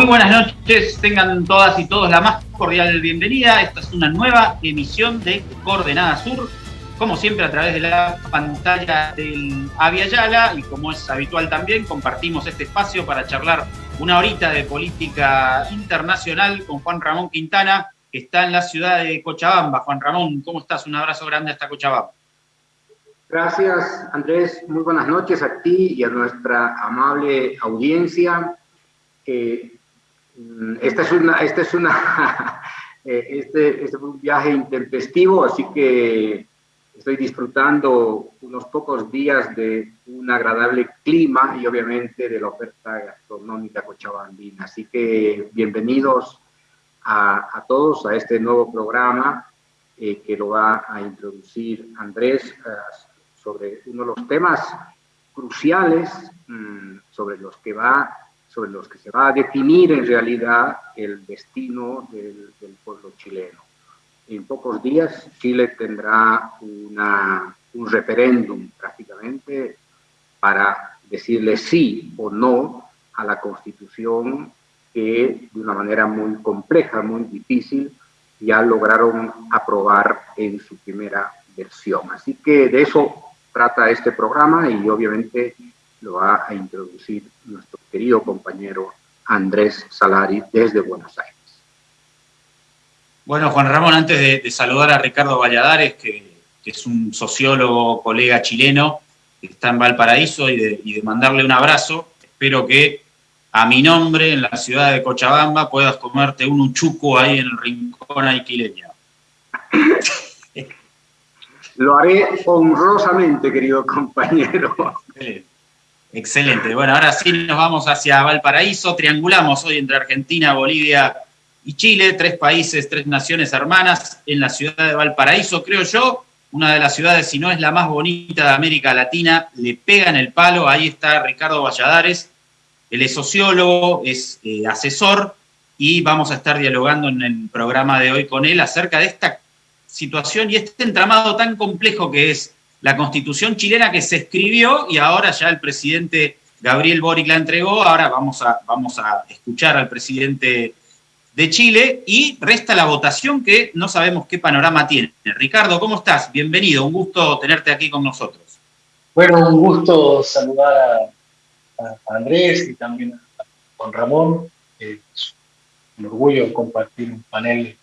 Muy buenas noches, tengan todas y todos la más cordial bienvenida. Esta es una nueva emisión de Coordenada Sur, como siempre a través de la pantalla del Avia Yala y como es habitual también, compartimos este espacio para charlar una horita de política internacional con Juan Ramón Quintana, que está en la ciudad de Cochabamba. Juan Ramón, ¿cómo estás? Un abrazo grande hasta Cochabamba. Gracias, Andrés. Muy buenas noches a ti y a nuestra amable audiencia. Esta es una, esta es una, eh, este, este fue un viaje intempestivo, así que estoy disfrutando unos pocos días de un agradable clima y obviamente de la oferta gastronómica cochabambina. Así que bienvenidos a, a todos a este nuevo programa eh, que lo va a introducir Andrés eh, sobre uno de los temas cruciales mm, sobre los que va sobre los que se va a definir en realidad el destino del, pueblo chileno. En pocos días Chile tendrá una, un referéndum prácticamente para decirle sí o no a la constitución que de una manera muy compleja, muy difícil, ya lograron aprobar en su primera versión. Así que de eso trata este programa y obviamente lo va a introducir nuestro querido compañero Andrés Salari desde Buenos Aires. Bueno, Juan Ramón, antes de, saludar a Ricardo Valladares, que, es un sociólogo, colega chileno, que está en Valparaíso, y de, mandarle un abrazo, espero que a mi nombre en la ciudad de Cochabamba puedas comerte un uchuco ahí en el rincón alquileño. Lo haré honrosamente, querido compañero. Excelente. Bueno, ahora sí nos vamos hacia Valparaíso. Triangulamos hoy entre Argentina, Bolivia y Chile, tres países, tres naciones hermanas en la ciudad de Valparaíso, creo yo, una de las ciudades, si no es la más bonita de América Latina, le pega en el palo. Ahí está Ricardo Valladares. Él es sociólogo, es eh, asesor y vamos a estar dialogando en el programa de hoy con él acerca de esta situación y este entramado tan complejo que es la constitución chilena que se escribió y ahora ya el presidente Gabriel Boric la entregó, ahora vamos a, vamos a escuchar al presidente de Chile y resta la votación que no sabemos qué panorama tiene. Ricardo, ¿cómo estás? Bienvenido, un gusto tenerte aquí con nosotros. Bueno, un gusto saludar a, Andrés y también a Juan Ramón. Es un orgullo compartir un panel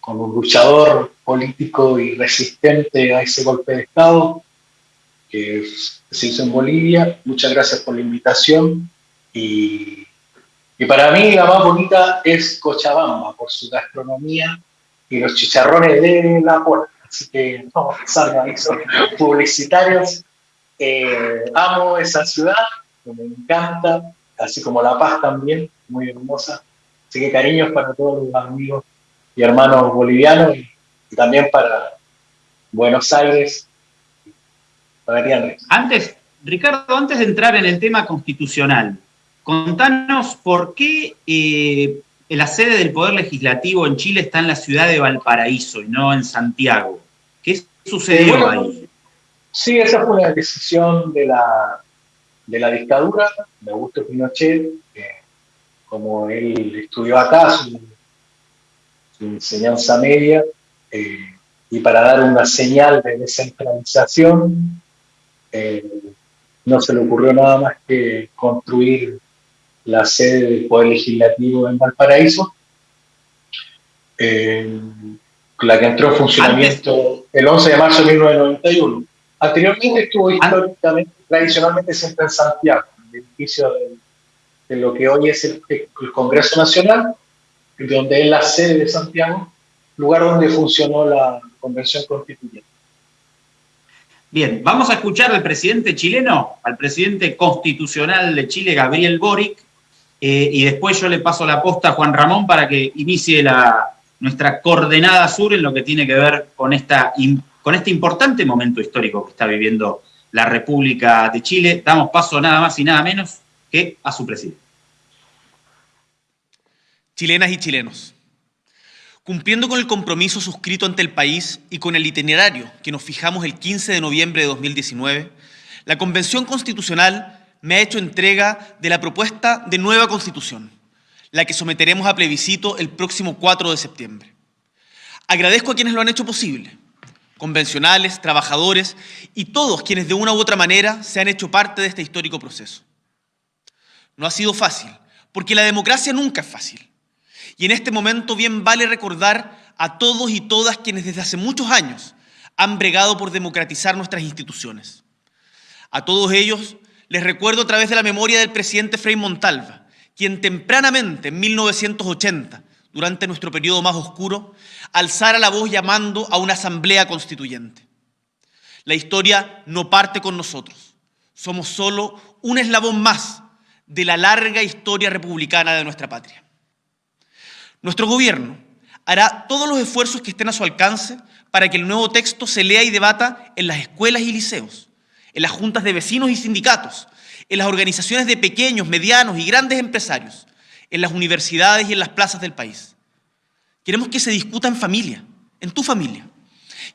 con un luchador político y resistente a ese golpe de Estado que se hizo en Bolivia. Muchas gracias por la invitación. Y, y para mí la más bonita es Cochabamba, por su gastronomía y los chicharrones de la puerta. Así que no salgan ahí, son publicitarios. Eh, amo esa ciudad, me encanta, así como La Paz también, muy hermosa. Así que cariños para todos los amigos y hermanos bolivianos y, también para Buenos Aires. Antes, Ricardo, antes de entrar en el tema constitucional, contanos por qué eh, la sede del Poder Legislativo en Chile está en la ciudad de Valparaíso y no en Santiago. ¿Qué sucedió ahí? Sí, esa fue una decisión de la, de la dictadura de Augusto Pinochet, que como él estudió acá, su enseñanza media, eh, y para dar una señal de descentralización, eh, no se le ocurrió nada más que construir la sede del Poder Legislativo en Valparaíso, eh, la que entró en funcionamiento el 11 de marzo de 1991. Anteriormente estuvo históricamente, tradicionalmente siempre en Santiago, en el edificio de, lo que hoy es el Congreso Nacional, donde es la sede de Santiago, lugar donde funcionó la Convención Constituyente. Bien, vamos a escuchar al presidente chileno, al presidente constitucional de Chile, Gabriel Boric, eh, y después yo le paso la posta a Juan Ramón para que inicie la, nuestra coordenada sur en lo que tiene que ver con, con este importante momento histórico que está viviendo la República de Chile. Damos paso nada más y nada menos que a su presidente chilenas y chilenos. Cumpliendo con el compromiso suscrito ante el país y con el itinerario que nos fijamos el 15 de noviembre de 2019, la Convención Constitucional me ha hecho entrega de la propuesta de nueva Constitución, la que someteremos a plebiscito el próximo 4 de septiembre. Agradezco a quienes lo han hecho posible, convencionales, trabajadores y todos quienes de una u otra manera se han hecho parte de este histórico proceso. No ha sido fácil, porque la democracia nunca es fácil. Y en este momento bien vale recordar a todos y todas quienes desde hace muchos años han bregado por democratizar nuestras instituciones. A todos ellos les recuerdo a través de la memoria del presidente Frei Montalva, quien tempranamente, en 1980, durante nuestro periodo más oscuro, alzara la voz llamando a una asamblea constituyente. La historia no parte con nosotros. Somos solo un eslabón más de la larga historia republicana de nuestra patria. Nuestro gobierno hará todos los esfuerzos que estén a su alcance para que el nuevo texto se lea y debata en las escuelas y liceos, en las juntas de vecinos y sindicatos, en las organizaciones de pequeños, medianos y grandes empresarios, en las universidades y en las plazas del país. Queremos que se discuta en familia, en tu familia.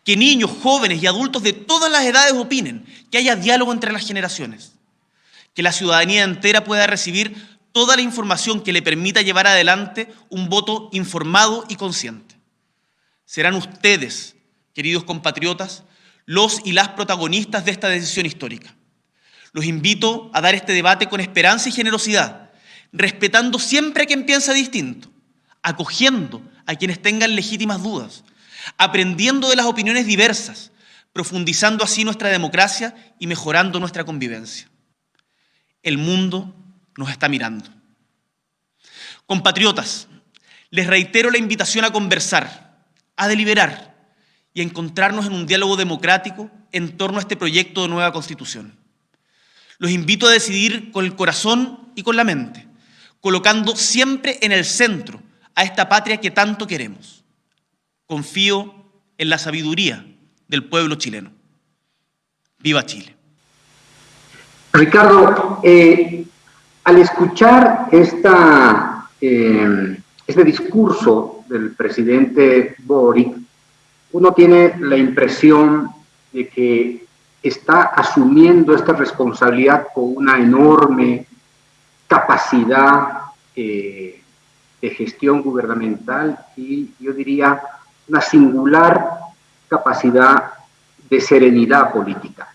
Que niños, jóvenes y adultos de todas las edades opinen, que haya diálogo entre las generaciones. Que la ciudadanía entera pueda recibir toda la información que le permita llevar adelante un voto informado y consciente. Serán ustedes, queridos compatriotas, los y las protagonistas de esta decisión histórica. Los invito a dar este debate con esperanza y generosidad, respetando siempre a quien piensa distinto, acogiendo a quienes tengan legítimas dudas, aprendiendo de las opiniones diversas, profundizando así nuestra democracia y mejorando nuestra convivencia. El mundo nos está mirando. Compatriotas, les reitero la invitación a conversar, a deliberar y a encontrarnos en un diálogo democrático en torno a este proyecto de nueva constitución. Los invito a decidir con el corazón y con la mente, colocando siempre en el centro a esta patria que tanto queremos. Confío en la sabiduría del pueblo chileno. Viva Chile. Ricardo, eh, al escuchar esta, eh, este discurso del presidente Boric, uno tiene la impresión de que está asumiendo esta responsabilidad con una enorme capacidad eh, de gestión gubernamental y yo diría una singular capacidad de serenidad política.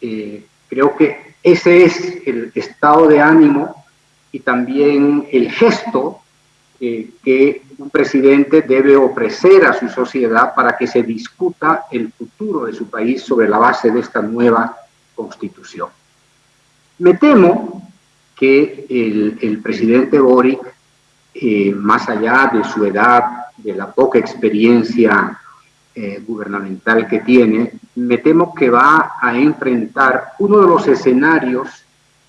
Eh, creo que ese es el estado de ánimo y también el gesto eh, que un presidente debe ofrecer a su sociedad para que se discuta el futuro de su país sobre la base de esta nueva constitución. Me temo que el, presidente Boric, eh, más allá de su edad, de la poca experiencia eh, gubernamental que tiene, me temo que va a enfrentar uno de los escenarios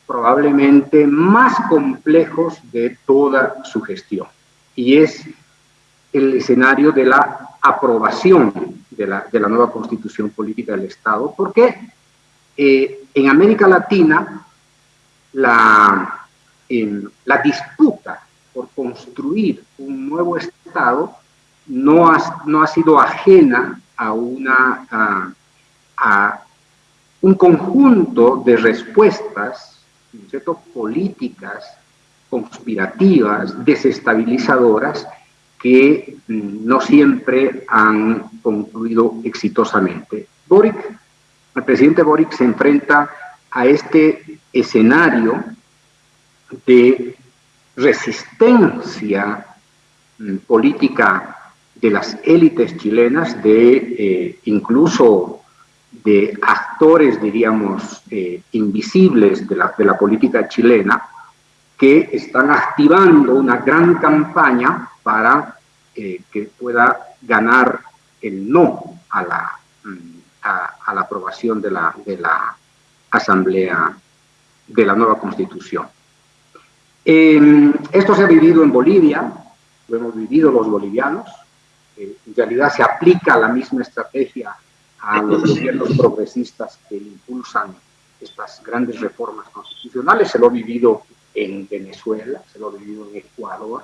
probablemente más complejos de toda su gestión y es el escenario de la aprobación de la, de la nueva constitución política del Estado, porque eh, en América Latina la, la disputa por construir un nuevo Estado no ha, no ha sido ajena a, una, a, un conjunto de respuestas ¿cierto? políticas conspirativas, desestabilizadoras, que mm, no siempre han concluido exitosamente. Boric, el presidente Boric se enfrenta a este escenario de resistencia mm, política de las élites chilenas, de eh, incluso de actores, diríamos, eh, invisibles de la, de la política chilena, que están activando una gran campaña para eh, que pueda ganar el no a la, mm, a, la aprobación de la, de la Asamblea de la nueva Constitución. Em, esto se ha vivido en Bolivia, lo hemos vivido los bolivianos, eh, en realidad se aplica la misma estrategia a los gobiernos progresistas que impulsan estas grandes reformas constitucionales, se lo ha vivido en Venezuela, se lo ha vivido en Ecuador.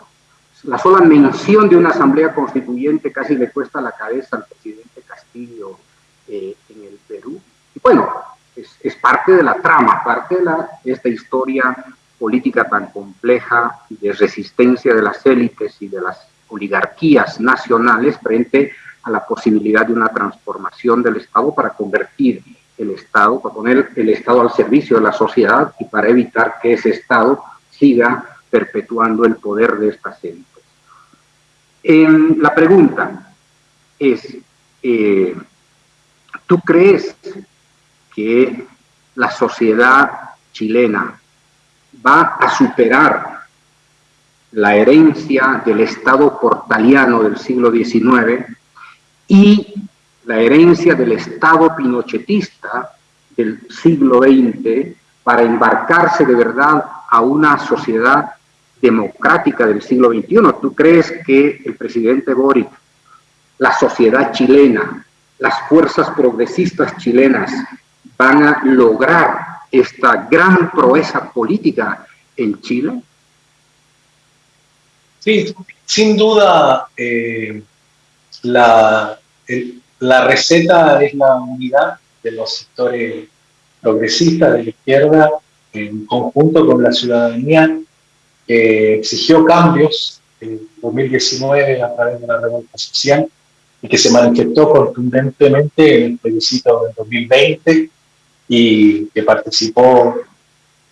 La sola mención de una asamblea constituyente casi le cuesta la cabeza al presidente Castillo eh, en el Perú. Y bueno, es, es, parte de la trama, parte de, la, esta historia política tan compleja de resistencia de las élites y de las oligarquías nacionales frente a la posibilidad de una transformación del Estado para convertir el Estado, para poner el Estado al servicio de la sociedad y para evitar que ese Estado siga perpetuando el poder de estas élites. la pregunta es, eh, ¿tú crees que la sociedad chilena va a superar la herencia del Estado portaliano del siglo XIX y la herencia del Estado pinochetista del siglo XX para embarcarse de verdad a una sociedad democrática del siglo XXI. ¿Tú crees que el presidente Boric, la sociedad chilena, las fuerzas progresistas chilenas van a lograr esta gran proeza política en Chile? Sí, sin duda eh, la, la receta es la unidad de los sectores progresistas de la izquierda en conjunto con la ciudadanía que exigió cambios en 2019 a través de la revuelta social y que se manifestó contundentemente en el plebiscito del 2020 y que participó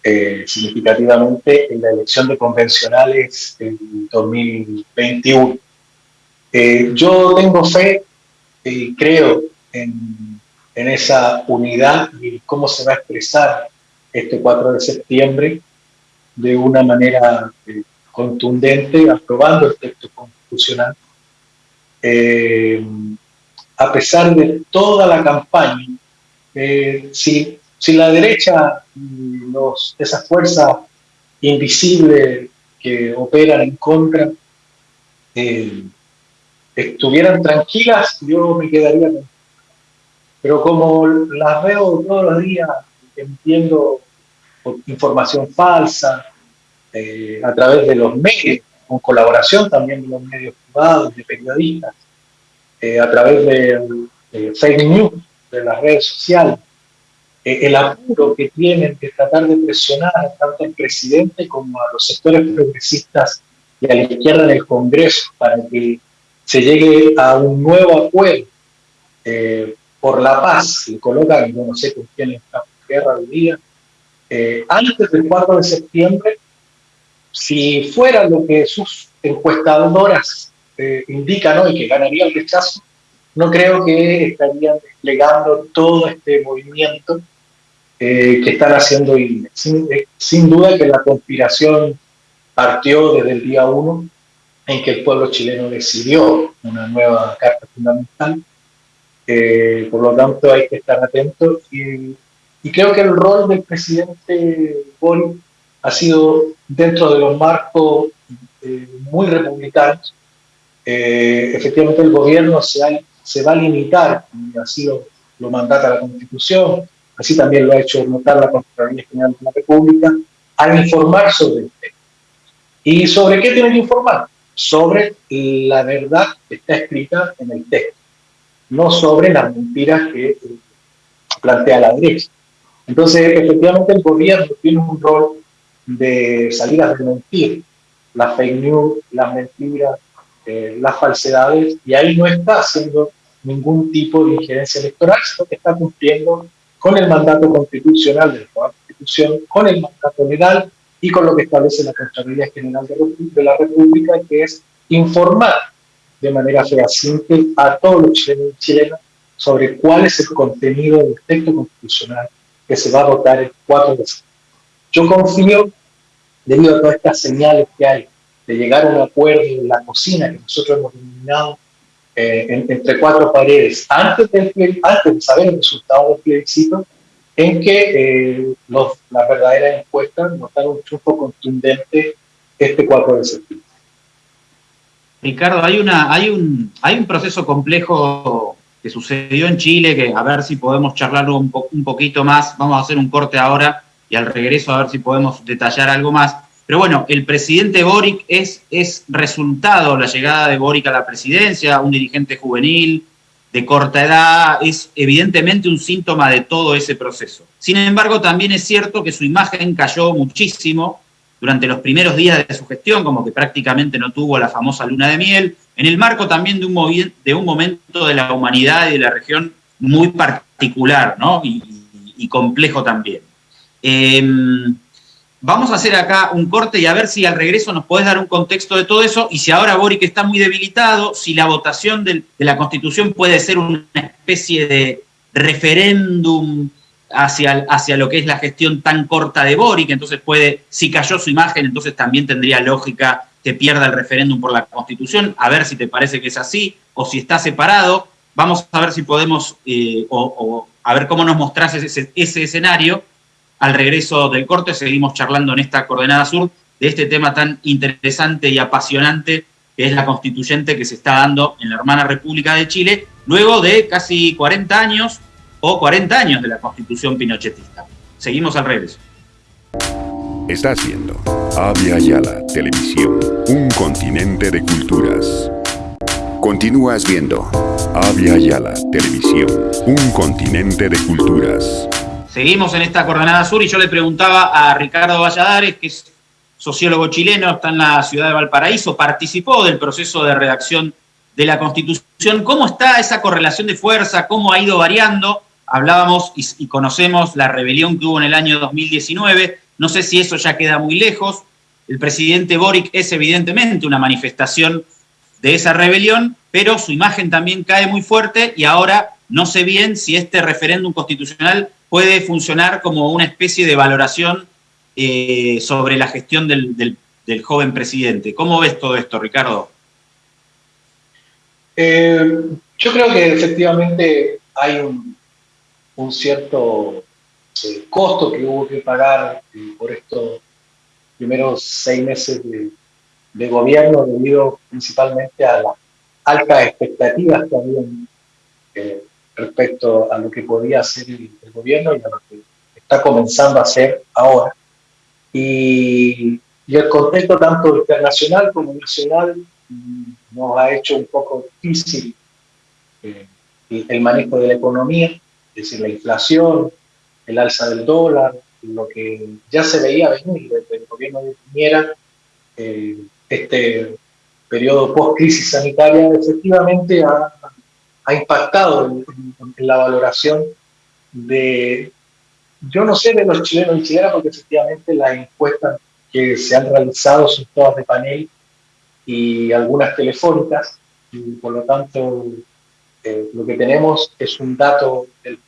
eh, significativamente en la elección de convencionales en 2021. Eh, yo tengo fe y creo en, en, esa unidad y cómo se va a expresar este 4 de septiembre de una manera eh, contundente, aprobando el texto constitucional. a pesar de toda la campaña eh, si, si, la derecha y los, esas fuerzas invisibles que operan en contra eh, estuvieran tranquilas, yo me quedaría Pero como las veo todos los días emitiendo información falsa eh, a través de los medios, con colaboración también de los medios privados, de periodistas, a través de fake news, de las redes sociales, eh, el apuro que tienen de tratar de presionar tanto al presidente como a los sectores progresistas y a la izquierda en el Congreso para que se llegue a un nuevo acuerdo eh, por la paz, y colocan, yo no sé con quién está en guerra hoy día, eh, antes del 4 de septiembre, si fuera lo que sus encuestadoras indican hoy, que ganaría el rechazo, no creo que estarían desplegando todo este movimiento eh, que están haciendo INE. Eh, sin, duda que la conspiración partió desde el día uno en que el pueblo chileno decidió una nueva carta fundamental. Eh, por lo tanto, hay que estar atentos. Y, y, creo que el rol del presidente Boric ha sido dentro de los marcos muy republicanos. efectivamente, el gobierno se ha se va a limitar, y así lo, lo mandata la Constitución, así también lo ha hecho notar la Contraloría General de la República, a informar sobre el tema. ¿Y sobre qué tiene que informar? Sobre la verdad que está escrita en el texto, no sobre las mentiras que eh, plantea la derecha. Entonces, efectivamente, el gobierno tiene un rol de salir a desmentir las fake news, las mentiras, eh, las falsedades, y ahí no está haciendo ningún tipo de injerencia electoral, sino que está cumpliendo con el mandato constitucional de la Constitución, con el mandato legal y con lo que establece la Contraloría General de la República, que es informar de manera fehaciente a todos los chilenos y chilenas sobre cuál es el contenido del texto constitucional que se va a votar el 4 de septiembre. Yo confío, debido a todas estas señales que hay, de llegar a un acuerdo en la cocina que nosotros hemos denominado eh, entre cuatro paredes, antes, del, antes de saber el resultado del plebiscito, en que eh, los, las verdaderas encuestas notaron un triunfo contundente este 4 de septiembre. Ricardo, hay, una, hay, un, hay un proceso complejo que sucedió en Chile, que a ver si podemos charlarlo un, un poquito más, vamos a hacer un corte ahora y al regreso a ver si podemos detallar algo más. Pero bueno, el presidente Boric es, es resultado, la llegada de Boric a la presidencia, un dirigente juvenil, de corta edad, es evidentemente un síntoma de todo ese proceso. Sin embargo, también es cierto que su imagen cayó muchísimo durante los primeros días de su gestión, como que prácticamente no tuvo la famosa luna de miel, en el marco también de un, de un momento de la humanidad y de la región muy particular ¿no? y, complejo también. Em, vamos a hacer acá un corte y a ver si al regreso nos podés dar un contexto de todo eso. Y si ahora Boric está muy debilitado, si la votación de la Constitución puede ser una especie de referéndum hacia, hacia lo que es la gestión tan corta de Boric, entonces puede, si cayó su imagen, entonces también tendría lógica que pierda el referéndum por la Constitución, a ver si te parece que es así, o si está separado, vamos a ver si podemos, eh, o, a ver cómo nos mostrás ese, ese escenario. Al regreso del corte seguimos charlando en esta coordenada sur de este tema tan interesante y apasionante que es la constituyente que se está dando en la hermana República de Chile, luego de casi 40 años o 40 años de la constitución pinochetista. Seguimos al regreso. Estás viendo Avia Yala Televisión, un continente de culturas. Continúas viendo Avia Yala Televisión, un continente de culturas. Seguimos en esta coordenada sur y yo le preguntaba a Ricardo Valladares, que es sociólogo chileno, está en la ciudad de Valparaíso, participó del proceso de redacción de la Constitución, ¿cómo está esa correlación de fuerza? ¿Cómo ha ido variando? Hablábamos y, conocemos la rebelión que hubo en el año 2019. No sé si eso ya queda muy lejos. El presidente Boric es evidentemente una manifestación de esa rebelión, pero su imagen también cae muy fuerte y ahora no sé bien si este referéndum constitucional puede funcionar como una especie de valoración eh, sobre la gestión del, joven presidente. ¿Cómo ves todo esto, Ricardo? Eh, yo creo que efectivamente hay un, cierto eh, costo que hubo que pagar por estos primeros seis meses de, gobierno debido principalmente a las altas expectativas que habían respecto a lo que podía hacer el, gobierno y a lo que está comenzando a hacer ahora. Y, y el contexto tanto internacional como nacional mm, nos ha hecho un poco difícil el manejo de la economía es decir, la inflación, el alza del dólar, lo que ya se veía venir desde el gobierno de Piñera, eh, este periodo post-crisis sanitaria efectivamente ha, impactado en, la valoración de, yo no sé de los chilenos y chilenas, porque efectivamente las encuestas que se han realizado son todas de panel y algunas telefónicas, y por lo tanto eh, lo que tenemos es un dato del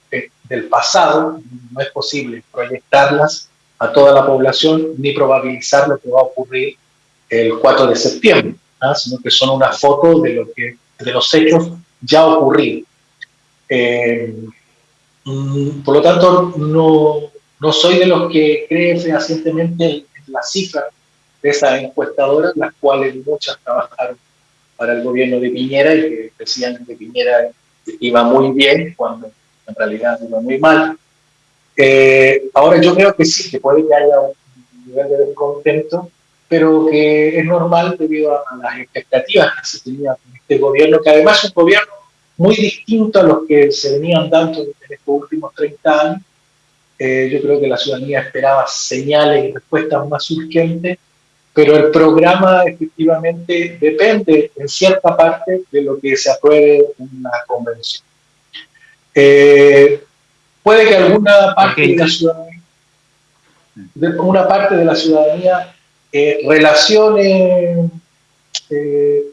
del pasado, no es posible proyectarlas a toda la población ni probabilizar lo que va a ocurrir el 4 de septiembre, ¿ah? sino que son una foto de, lo que, de los hechos ya ocurridos. Eh, mm, por lo tanto, no, no, soy de los que creen fehacientemente en las cifras de esas encuestadoras, las cuales muchas trabajaron para el gobierno de Piñera y que decían que Piñera iba muy bien cuando en realidad iba muy mal. Eh, ahora yo creo que sí, que puede que haya un nivel de descontento, pero que es normal debido a, las expectativas que se tenía con este gobierno, que además es un gobierno muy distinto a los que se venían dando en estos últimos 30 años. Eh, yo creo que la ciudadanía esperaba señales y respuestas más urgentes, pero el programa efectivamente depende en cierta parte de lo que se apruebe en una convención. Eh, puede que alguna parte de la ciudadanía, una parte de la ciudadanía eh, eh,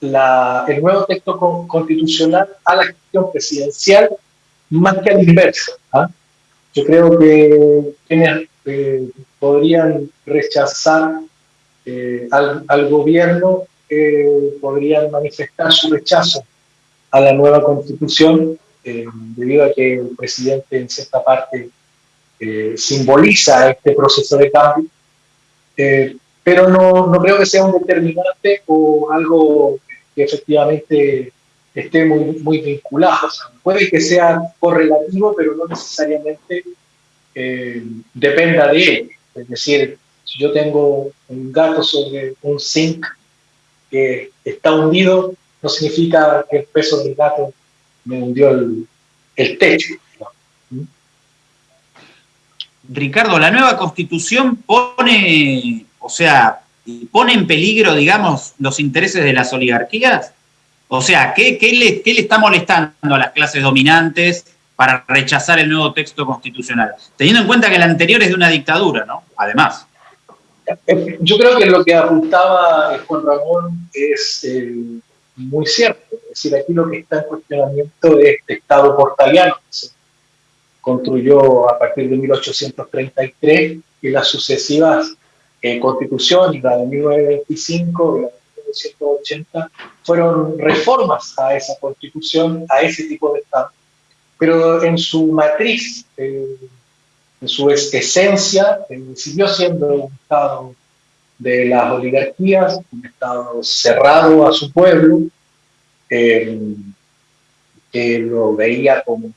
el nuevo texto constitucional a la gestión presidencial más que al inverso. ¿ah? Yo creo que quienes podrían rechazar al, al, gobierno podrían manifestar su rechazo a la nueva constitución eh, debido a que el presidente en cierta parte eh, simboliza este proceso de cambio, eh, pero no, no, creo que sea un determinante o algo que efectivamente esté muy, muy vinculado. puede que sea correlativo, pero no necesariamente dependa de él. Es decir, si yo tengo un gato sobre un zinc que está hundido, no significa que el peso del gato me hundió el, techo. Ricardo, la nueva constitución pone, o sea, pone en peligro, digamos, los intereses de las oligarquías. O sea, ¿qué, le, ¿qué, le, está molestando a las clases dominantes para rechazar el nuevo texto constitucional? Teniendo en cuenta que el anterior es de una dictadura, ¿no? Además. Yo creo que lo que apuntaba Juan Ramón es eh, muy cierto. Es decir, aquí lo que está en cuestionamiento es este Estado portaliano construyó a partir de 1833 y las sucesivas eh, constituciones, la de 1925 y la de 1980, fueron reformas a esa constitución, a ese tipo de Estado. Pero en su matriz, eh, en su esencia, eh, siguió siendo un Estado de las oligarquías, un Estado cerrado a su pueblo, que lo veía como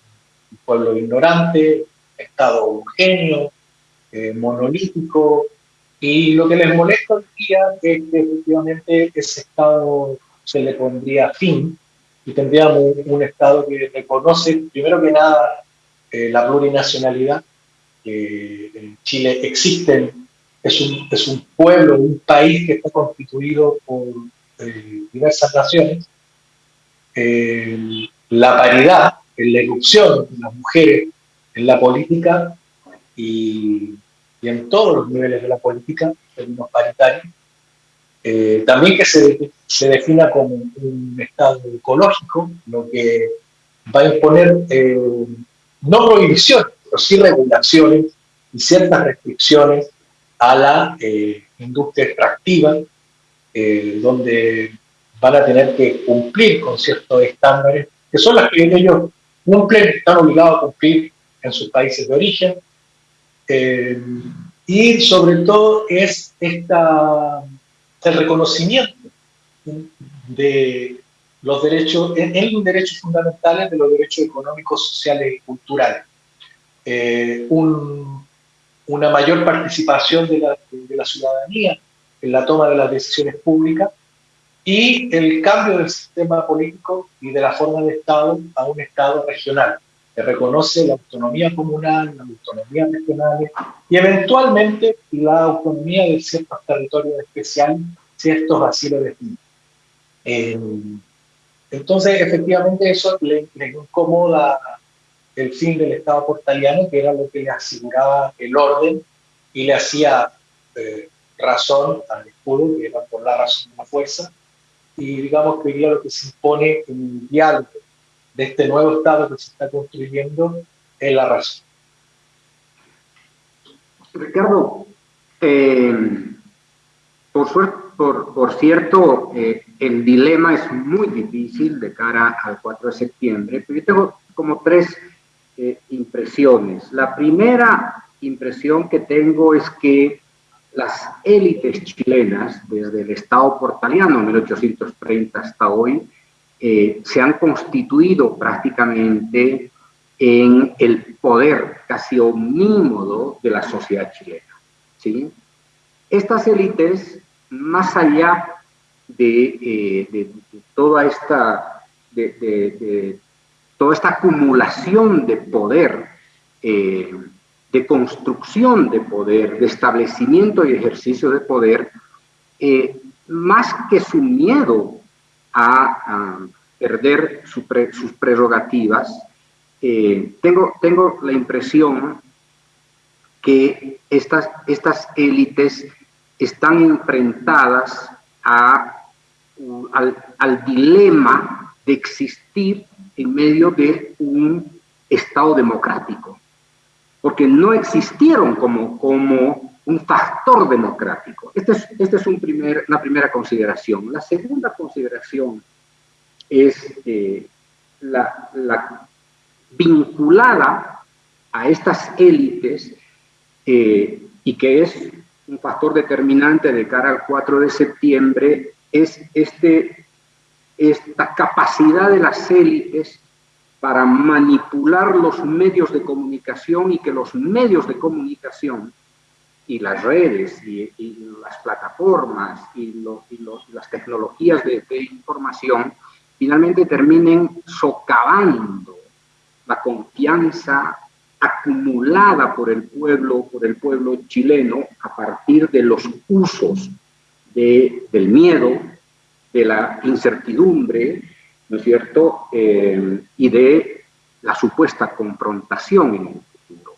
pueblo ignorante, Estado homogéneo, monolítico, y lo que les molesta hoy día es que efectivamente ese Estado se le pondría fin y tendríamos un, Estado que reconoce, primero que nada, eh, la plurinacionalidad. en Chile existe, es un, es un pueblo, un país que está constituido por eh, diversas naciones. la paridad, en la erupción de las mujeres en la política y y en todos los niveles de la política, en términos paritarios, eh, también que se, se, defina como un Estado ecológico, lo que va a imponer eh, no prohibiciones, pero sí regulaciones y ciertas restricciones a la eh, industria extractiva, donde van a tener que cumplir con ciertos estándares, que son las que ellos cumplen, están obligados a cumplir en sus países de origen, eh, y sobre todo es esta, el reconocimiento de los derechos, en, los derechos fundamentales de los derechos económicos, sociales y culturales. Eh, una mayor participación de la, de la ciudadanía en la toma de las decisiones públicas y el cambio del sistema político y de la forma de Estado a un Estado regional que reconoce la autonomía comunal, la autonomía regionales y eventualmente la autonomía de ciertos territorios especiales, ciertos así lo definen. Eh, entonces, efectivamente, eso le, incomoda el fin del Estado portaliano, que era lo que le aseguraba el orden y le hacía eh, razón al escudo, que era por la razón de la fuerza, y digamos que hoy lo que se impone en el diálogo de este nuevo Estado que se está construyendo es la razón. Ricardo, eh, por, por, por, cierto, eh, el dilema es muy difícil de cara al 4 de septiembre, pero yo tengo como tres eh, impresiones. La primera impresión que tengo es que las élites chilenas, desde el Estado portaliano en 1830 hasta hoy, eh, se han constituido prácticamente en el poder casi omnímodo de la sociedad chilena. ¿sí? Estas élites, más allá de, eh, toda, esta, de, toda esta acumulación de poder, eh, de construcción de poder, de establecimiento y ejercicio de poder, más que su miedo a, perder sus prerrogativas, eh, tengo, tengo la impresión que estas, estas élites están enfrentadas al, dilema de existir en medio de un Estado democrático, porque no existieron como, como un factor democrático. Esta es, este es una primera consideración. La segunda consideración es eh, la, la, vinculada a estas élites eh, y que es un factor determinante de cara al 4 de septiembre, es este, esta capacidad de las élites para manipular los medios de comunicación y que los medios de comunicación y las redes y, las plataformas y, las tecnologías de, información finalmente terminen socavando la confianza acumulada por el pueblo, por el pueblo chileno a partir de los usos de, del miedo, de la incertidumbre, ¿no es cierto? Eh, y de la supuesta confrontación en el futuro.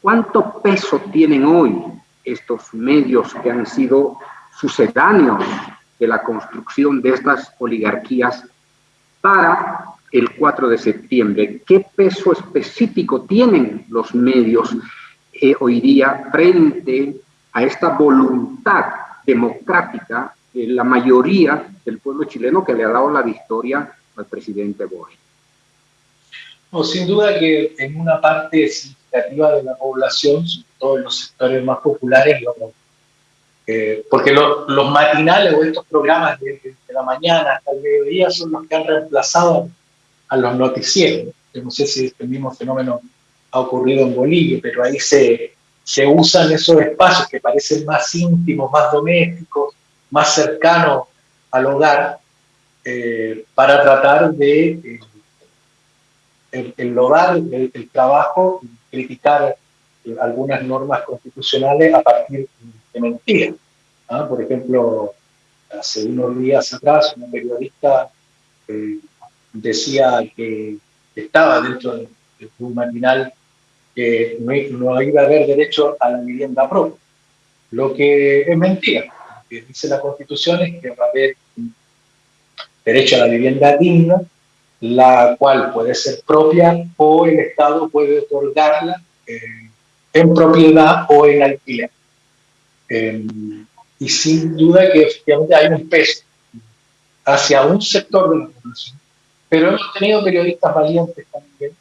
¿Cuánto peso tienen hoy estos medios que han sido sucedáneos de la construcción de estas oligarquías para el 4 de septiembre. ¿Qué peso específico tienen los medios eh, hoy día frente a esta voluntad democrática de la mayoría del pueblo chileno que le ha dado la victoria al presidente Boric? No, sin duda que en una parte significativa de la población, sobre todo en los sectores más populares, eh, porque los matinales o estos programas de, de, la mañana hasta el mediodía son los que han reemplazado a los noticieros. Yo no sé si este mismo fenómeno ha ocurrido en Bolivia, pero ahí se, se usan esos espacios que parecen más íntimos, más domésticos, más cercanos al hogar, eh, para tratar de eh, el, el, trabajo criticar eh, algunas normas constitucionales a partir de mentiras. ¿ah? Por ejemplo, hace unos días atrás, una periodista decía que estaba dentro de, un matinal que no, iba a haber derecho a la vivienda propia, lo que es mentira. Que dice la Constitución es que va a haber derecho a la vivienda digna, la cual puede ser propia o el Estado puede otorgarla eh, en propiedad o en alquiler. Eh, y sin duda que efectivamente hay un peso hacia un sector de la población pero hemos tenido periodistas valientes también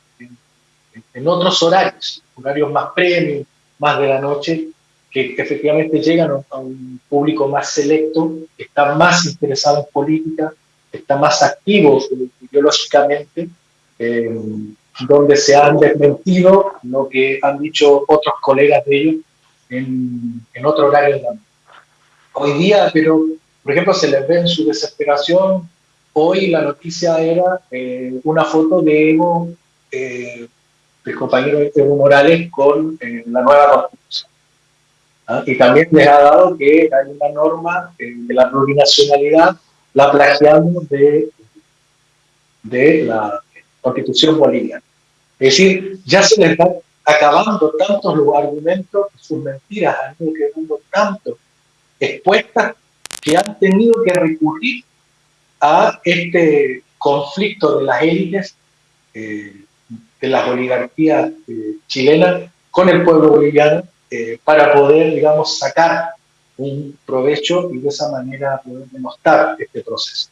en, otros horarios, horarios más premium, más de la noche, que, efectivamente llegan a un público más selecto, que está más interesado en política, está más activo ideológicamente, eh, donde se han desmentido lo que han dicho otros colegas de ellos en, en otro horario noche. Hoy día, pero, por ejemplo, se les ve en su desesperación Hoy la noticia era eh, una foto de Evo, eh, del compañero Evo Morales, con eh, la nueva constitución. ¿Ah? Y también les ha dado que hay una norma de la plurinacionalidad, la plagiamos de, de la constitución boliviana. Es decir, ya se les están acabando tantos los argumentos, sus mentiras han ido quedando tanto expuestas que han tenido que recurrir a este conflicto de las élites, eh, de las oligarquías eh, chilenas con el pueblo boliviano eh, para poder, digamos, sacar un provecho y de esa manera poder demostrar este proceso.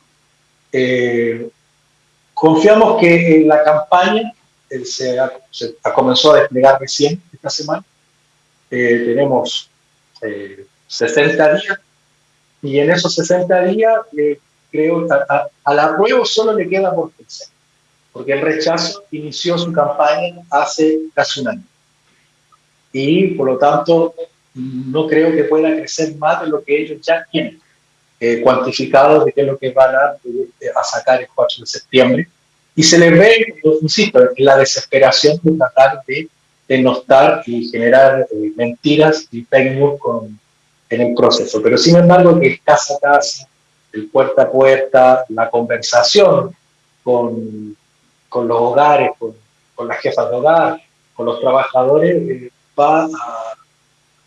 confiamos que la campaña se, ha, comenzó a desplegar recién esta semana. tenemos 60 días y en esos 60 días creo, a, al apruebo solo le queda por pensar, porque el rechazo inició su campaña hace casi un año. Y por lo tanto, no creo que pueda crecer más de lo que ellos ya tienen eh, cuantificado de qué es lo que van a, a sacar el 4 de septiembre. Y se les ve, insisto, la desesperación de tratar de denostar y generar eh, mentiras y fake con, en el proceso. Pero sin embargo, que casa a casa, el puerta a puerta, la conversación con, con los hogares, con, con, las jefas de hogar, con los trabajadores, eh, va, a,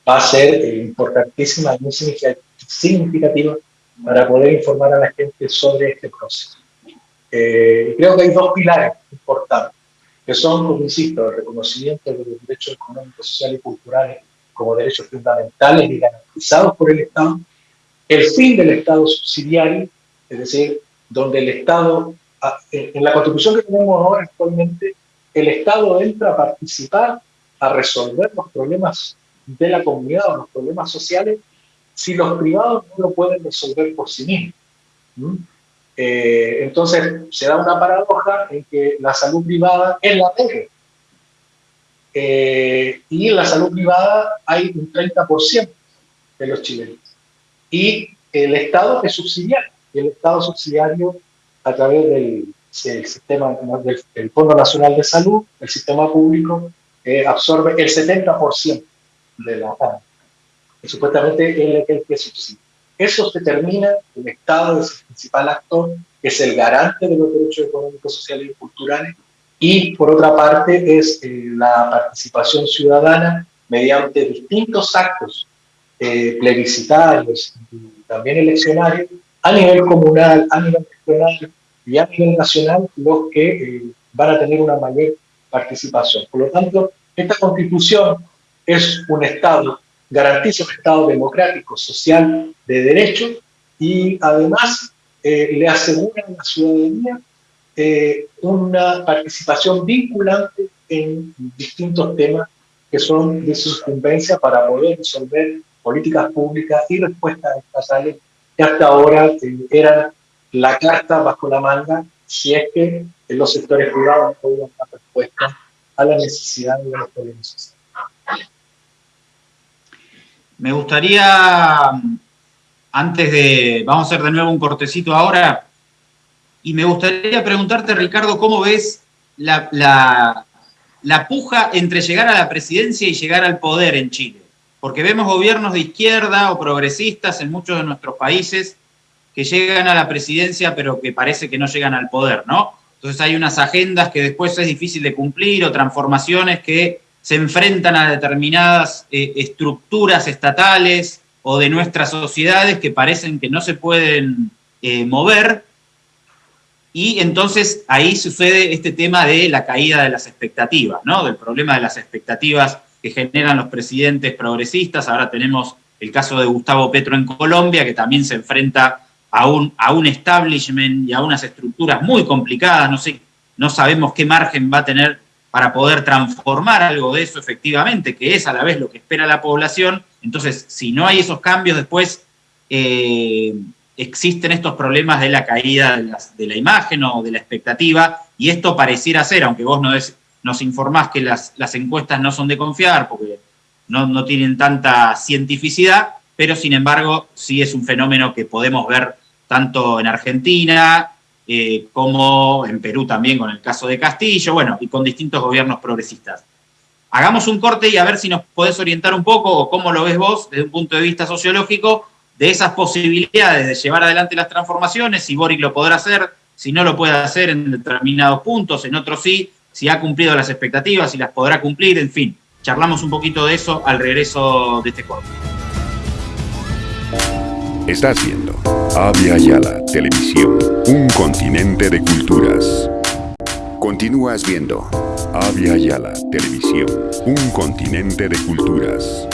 va, a, ser importantísima muy significativa para poder informar a la gente sobre este proceso. Eh, creo que hay dos pilares importantes, que son, como insisto, el reconocimiento de los derechos económicos, sociales y culturales como derechos fundamentales y garantizados por el Estado, el fin del Estado subsidiario, es decir, donde el Estado, en la constitución que tenemos ahora actualmente, el Estado entra a participar, a resolver los problemas de la comunidad o los problemas sociales, si los privados no lo pueden resolver por sí mismos. Eh, entonces, se da una paradoja en que la salud privada es la regla. Eh, y en la salud privada hay un 30% de los chilenos y el Estado es subsidiario, y el Estado subsidiario a través del, sistema del, Fondo Nacional de Salud, el sistema público, absorbe el 70% de la PAN, que supuestamente es el que subsidia. Eso determina el Estado es el principal actor, que es el garante de los derechos económicos, sociales y culturales, y por otra parte es eh, la participación ciudadana mediante distintos actos eh, plebiscitarios y también eleccionarios a nivel comunal, a nivel regional y a nivel nacional, los que eh, van a tener una mayor participación. Por lo tanto, esta constitución es un Estado, garantiza un Estado democrático, social, de derecho y además le asegura a la ciudadanía eh, una participación vinculante en distintos temas que son de su incumbencia para poder resolver políticas públicas y respuestas estatales que hasta ahora eh, eran la carta bajo la manga si es que los sectores privados no podían dar respuesta a la necesidad de los problemas Me gustaría, antes de, vamos a hacer de nuevo un cortecito ahora, y me gustaría preguntarte, Ricardo, ¿cómo ves la, puja entre llegar a la presidencia y llegar al poder en Chile? Porque vemos gobiernos de izquierda o progresistas en muchos de nuestros países que llegan a la presidencia pero que parece que no llegan al poder, ¿no? Entonces hay unas agendas que después es difícil de cumplir o transformaciones que se enfrentan a determinadas eh, estructuras estatales o de nuestras sociedades que parecen que no se pueden eh, mover y entonces ahí sucede este tema de la caída de las expectativas, ¿no? Del problema de las expectativas que generan los presidentes progresistas. Ahora tenemos el caso de Gustavo Petro en Colombia, que también se enfrenta a un, a un establishment y a unas estructuras muy complicadas. No, sé, no sabemos qué margen va a tener para poder transformar algo de eso efectivamente, que es a la vez lo que espera la población. Entonces, si no hay esos cambios después, eh, existen estos problemas de la caída de, la imagen o de la expectativa, y esto pareciera ser, aunque vos no nos informás que las, encuestas no son de confiar, porque no, tienen tanta cientificidad, pero sin embargo sí es un fenómeno que podemos ver tanto en Argentina eh, como en Perú también con el caso de Castillo, bueno, y con distintos gobiernos progresistas. Hagamos un corte y a ver si nos podés orientar un poco o cómo lo ves vos desde un punto de vista sociológico de esas posibilidades de llevar adelante las transformaciones, si Boric lo podrá hacer, si no lo puede hacer en determinados puntos, en otros sí, si ha cumplido las expectativas, si las podrá cumplir, en fin. Charlamos un poquito de eso al regreso de este corte. Estás viendo Avia Yala Televisión, un continente de culturas. Continúas viendo Avia Yala Televisión, un continente de culturas.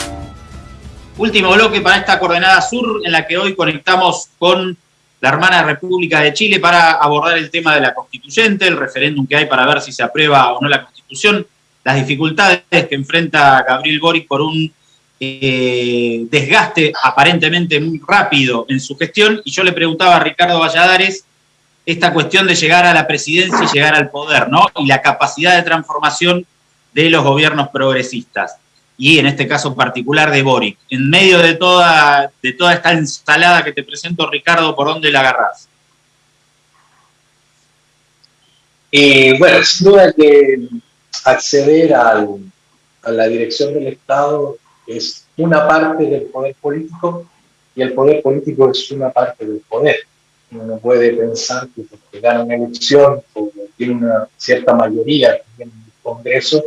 Último bloque para esta coordenada sur en la que hoy conectamos con la hermana República de Chile para abordar el tema de la constituyente, el referéndum que hay para ver si se aprueba o no la constitución, las dificultades que enfrenta Gabriel Boric por un eh, desgaste aparentemente muy rápido en su gestión. Y yo le preguntaba a Ricardo Valladares esta cuestión de llegar a la presidencia y llegar al poder, ¿no? Y la capacidad de transformación de los gobiernos progresistas y en este caso particular de Boric. En medio de toda, de toda esta ensalada que te presento, Ricardo, ¿por dónde la agarrás? Eh, bueno, sin duda que acceder a la dirección del Estado es una parte del poder político y el poder político es una parte del poder. Uno no puede pensar que porque gana una elección o tiene una cierta mayoría en el Congreso,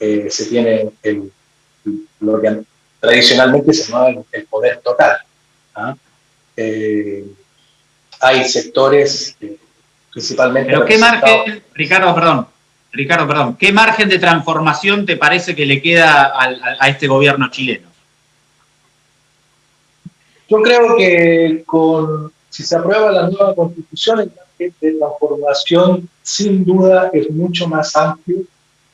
eh, se tiene el lo que tradicionalmente se llama el poder total. ¿ah? Eh, hay sectores, principalmente... Pero ¿qué margen, Ricardo, perdón, Ricardo, perdón, qué margen de transformación te parece que le queda a, este gobierno chileno? Yo creo que si se aprueba la nueva constitución, el margen de transformación sin duda es mucho más amplio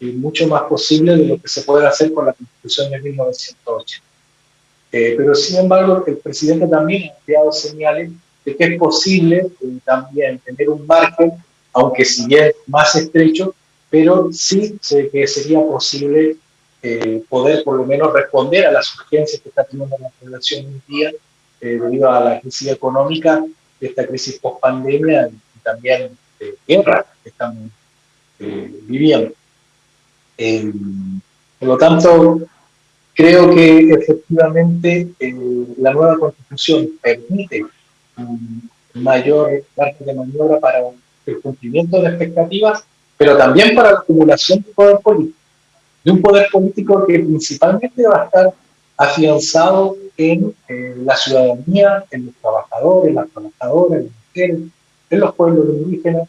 y mucho más posible de lo que se puede hacer con la Constitución de 1980. Eh, pero sin embargo, el presidente también ha enviado señales de que es posible eh, también tener un margen, aunque si bien más estrecho, pero sí que sería posible eh, poder por lo menos responder a las urgencias que está teniendo la población hoy día debido a la crisis económica, esta crisis post pandemia y también de guerra que estamos viviendo. Eh, Por lo tanto, creo que efectivamente eh, la nueva constitución permite un mayor margen de maniobra para el cumplimiento de expectativas, pero también para la acumulación de poder político, de un poder político que principalmente va a estar afianzado en eh, la ciudadanía, en los trabajadores, las trabajadoras, las mujeres, en los pueblos indígenas,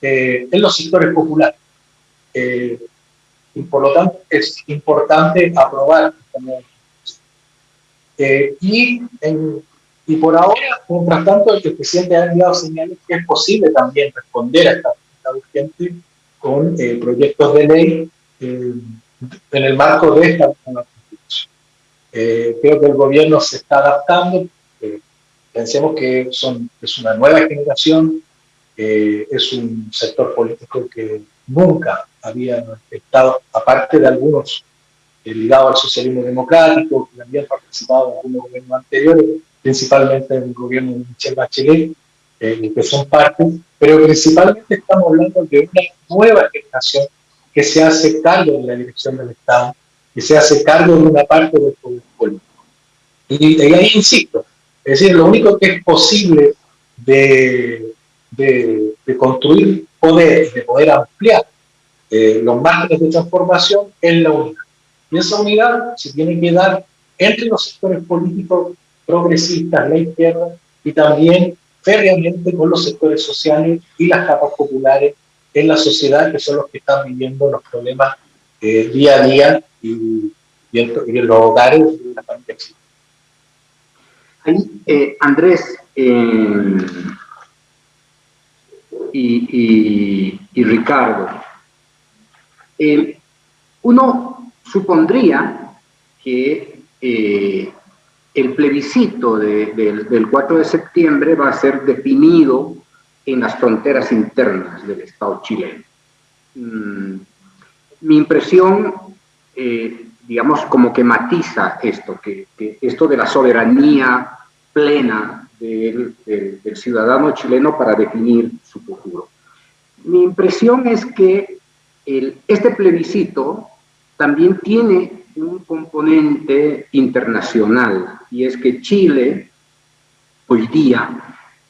eh, en los sectores populares. Eh, y por lo tanto es importante aprobar eh, y, y por ahora, mientras tanto, el presidente ha enviado señales que es posible también responder a esta urgente con proyectos de ley en el marco de esta constitución. creo que el gobierno se está adaptando. pensemos que son, es una nueva generación eh, es un sector político que nunca había estado, aparte de algunos eh, ligados al socialismo democrático, que habían participado en algunos gobiernos anteriores, principalmente en el gobierno de Michel Bachelet, eh, que son partes, pero principalmente estamos hablando de una nueva generación que se hace cargo de la dirección del Estado, que se hace cargo de una parte del poder político. Y, y ahí insisto, es decir, lo único que es posible de de, construir poder, de poder ampliar eh, los márgenes de transformación en la unidad. Y esa unidad se tiene que dar entre los sectores políticos progresistas, la izquierda, y también férreamente con los sectores sociales y las capas populares en la sociedad, que son los que están viviendo los problemas eh, día a día y, en, los hogares de la familia. Ahí, eh, Andrés, y, Ricardo. Eh, uno supondría que eh, el plebiscito del 4 de septiembre va a ser definido en las fronteras internas del Estado chileno. Mm, mi impresión, eh, digamos, como que matiza esto, que, esto de la soberanía plena del, ciudadano chileno para definir su futuro. Mi impresión es que este plebiscito también tiene un componente internacional y es que Chile hoy día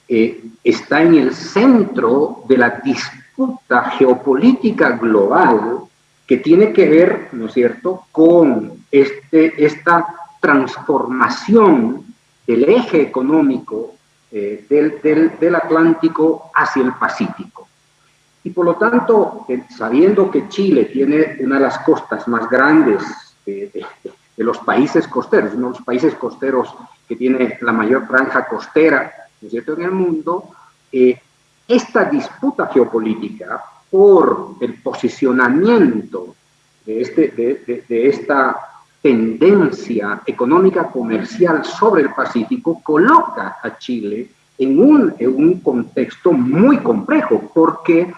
eh, está en el centro de la disputa geopolítica global que tiene que ver, ¿no es cierto?, con este, esta transformación el eje económico eh, del, Atlántico hacia el Pacífico. Y por lo tanto, eh, sabiendo que Chile tiene una de las costas más grandes de, los países costeros, uno de los países costeros que tiene la mayor franja costera cierto? en el mundo, eh, esta disputa geopolítica por el posicionamiento de, este, de esta tendencia económica comercial sobre el Pacífico coloca a Chile en un, en un contexto muy complejo, porque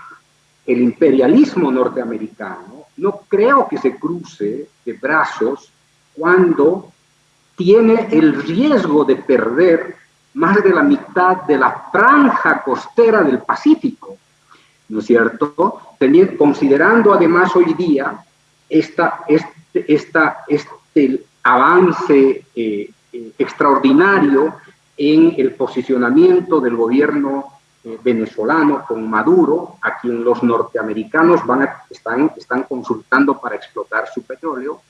el imperialismo norteamericano no creo que se cruce de brazos cuando tiene el riesgo de perder más de la mitad de la franja costera del Pacífico, ¿no es cierto? Teniendo, considerando además hoy día esta, esta esta, este avance eh, eh, extraordinario en el posicionamiento del gobierno eh, venezolano con Maduro, a quien los norteamericanos van están, están consultando para explotar su petróleo,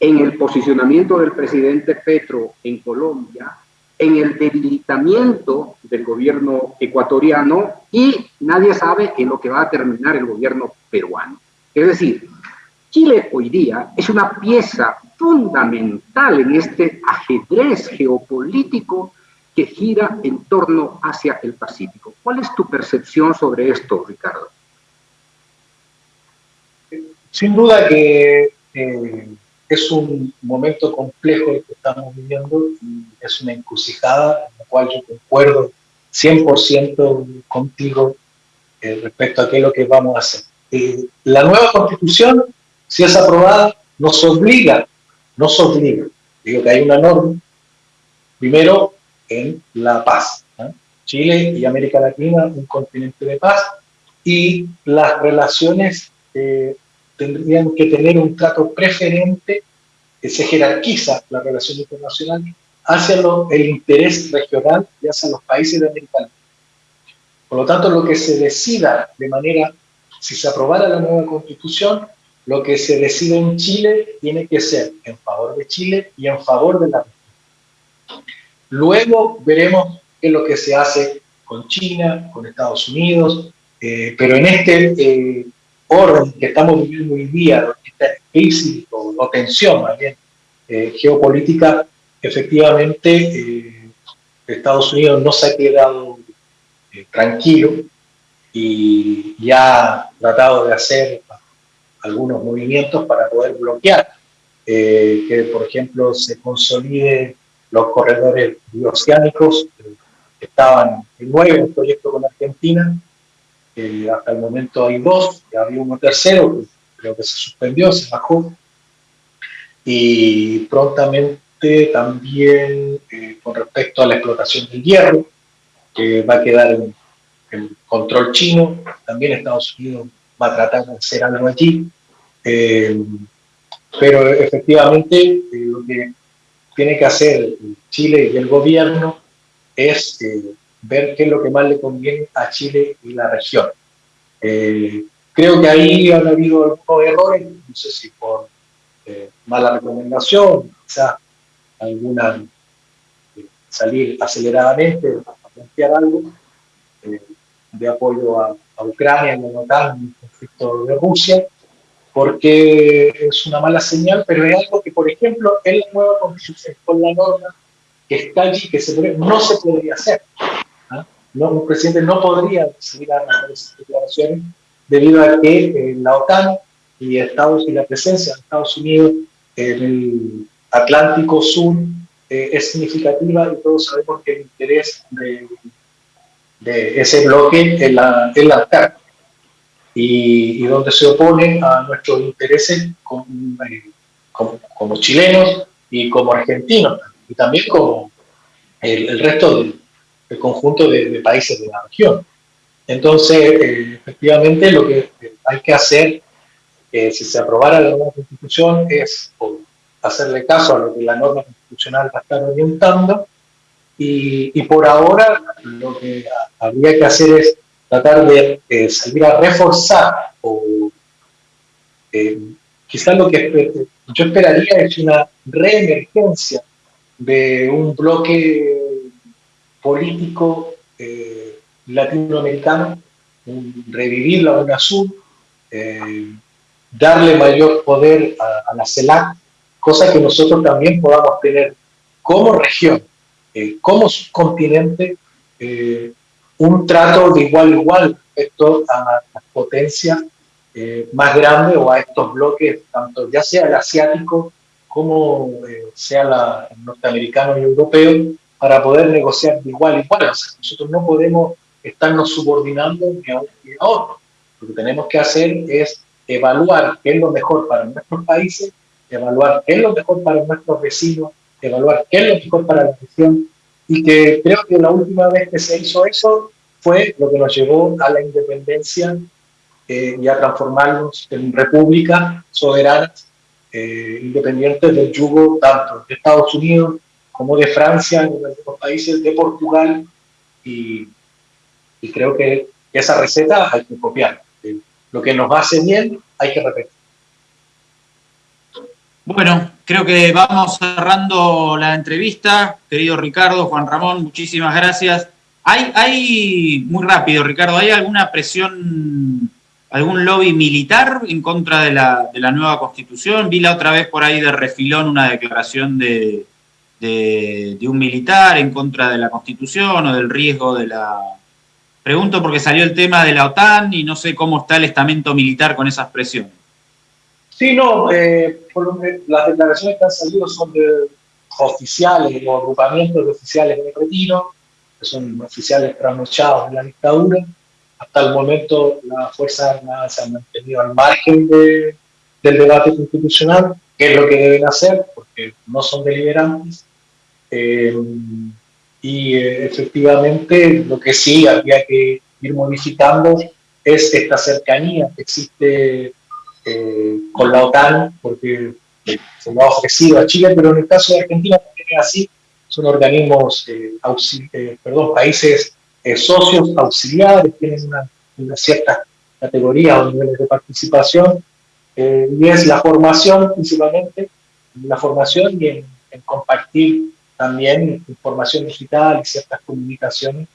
en el posicionamiento del presidente Petro en Colombia, en el debilitamiento del gobierno ecuatoriano y nadie sabe en lo que va a terminar el gobierno peruano. Es decir, Chile hoy día es una pieza fundamental en este ajedrez geopolítico que gira en torno hacia el Pacífico. ¿Cuál es tu percepción sobre esto, Ricardo? Sin duda que eh, es un momento complejo el que estamos viviendo y es una encrucijada en la cual yo concuerdo 100% contigo eh, respecto a qué es lo que vamos a hacer. Eh, la nueva constitución si es aprobada, nos obliga, nos obliga, digo que hay una norma, primero en la paz. Chile y América Latina, un continente de paz, y las relaciones eh, tendrían que tener un trato preferente, que se jerarquiza la relación internacional hacia el interés regional y hacia los países de América Latina. Por lo tanto, lo que se decida de manera, si se aprobara la nueva constitución, lo que se decide en Chile tiene que ser en favor de Chile y en favor de la región. Luego veremos qué es lo que se hace con China, con Estados Unidos, eh, pero en este eh, orden que estamos viviendo hoy día, esta crisis o, tensión más bien eh, geopolítica, efectivamente Estados Unidos no se ha quedado tranquilo y ya ha tratado de hacer algunos movimientos para poder bloquear que, por ejemplo, se consolide los corredores bioceánicos estaban en nueve un proyecto con Argentina, hasta el momento hay dos, ya había uno tercero, creo que se suspendió, se bajó, y prontamente también eh, con respecto a la explotación del hierro, que va a quedar en, control chino, también Estados Unidos va a tratar de hacer algo allí, eh, pero efectivamente eh, lo que tiene que hacer Chile y el gobierno es eh, ver qué es lo que más le conviene a Chile y la región. Eh, creo que ahí han habido algunos errores, no sé si por eh, mala recomendación, quizás alguna salir aceleradamente a plantear algo de apoyo a, Ucrania a la OTAN en el conflicto de Rusia, porque es una mala señal, pero es algo que, por ejemplo, en la nueva constitución, con la norma que está allí, que no se podría hacer. ¿ah? Un presidente no podría seguir a esas declaraciones debido a que eh, la OTAN y, Estados, y la presencia de Estados Unidos en el Atlántico Sur eh, es significativa y todos sabemos que el interés de, ese bloque es la, es la y, y, donde se opone a nuestros intereses eh, como, como chilenos y como argentinos y también como el, resto del, conjunto de, países de la región. Entonces, eh, efectivamente, lo que hay que hacer, eh, si se aprobara la nueva constitución, es hacerle caso a lo que la norma constitucional va a estar orientando, y, por ahora lo que habría que hacer es tratar de eh, salir a reforzar o quizás lo que yo esperaría es una reemergencia de un bloque político eh, latinoamericano, revivir la UNASUR, eh, darle mayor poder a, la CELAC, cosa que nosotros también podamos tener como región, eh, como subcontinente, un trato de igual a igual respecto a las potencias más grandes o a estos bloques, tanto ya sea el asiático como eh, sea la, norteamericano y europeo, para poder negociar de igual a igual. nosotros no podemos estarnos subordinando ni a ni a otro. Lo que tenemos que hacer es evaluar qué es lo mejor para nuestros países, evaluar qué es lo mejor para nuestros vecinos, evaluar qué es lo mejor para la región, y que creo que la última vez que se hizo eso fue lo que nos llevó a la independencia eh, y a transformarnos en repúblicas soberanas eh, independientes del yugo tanto de Estados Unidos como de Francia, en algunos países de Portugal, y, creo que esa receta hay que copiar. Eh, lo que nos hace bien hay que repetir. Bueno, creo que vamos cerrando la entrevista. Querido Ricardo, Juan Ramón, muchísimas gracias. Hay, hay, muy rápido, Ricardo, ¿hay alguna presión algún lobby militar en contra de la, de la, nueva constitución. Vi la otra vez por ahí de refilón una declaración de, de, un militar en contra de la constitución o del riesgo de la... Pregunto porque salió el tema de la OTAN y no sé cómo está el estamento militar con esas presiones. Sí, no, eh, las declaraciones que han salido son de oficiales o agrupamientos de oficiales de retiro, que son oficiales trasnochados en la dictadura, hasta el momento las Fuerzas Armadas se han mantenido al margen de, del debate constitucional, que es lo que deben hacer, porque no son deliberantes. Eh, y eh, efectivamente lo que sí había que ir modificando es esta cercanía que existe eh, con la OTAN, porque se lo ha ofrecido a Chile, pero en el caso de Argentina también es así, son organismos, perdón, países socios auxiliares, tienen una, una cierta categoría o niveles de participación, y es la formación principalmente, la formación y en, en compartir también información digital y ciertas comunicaciones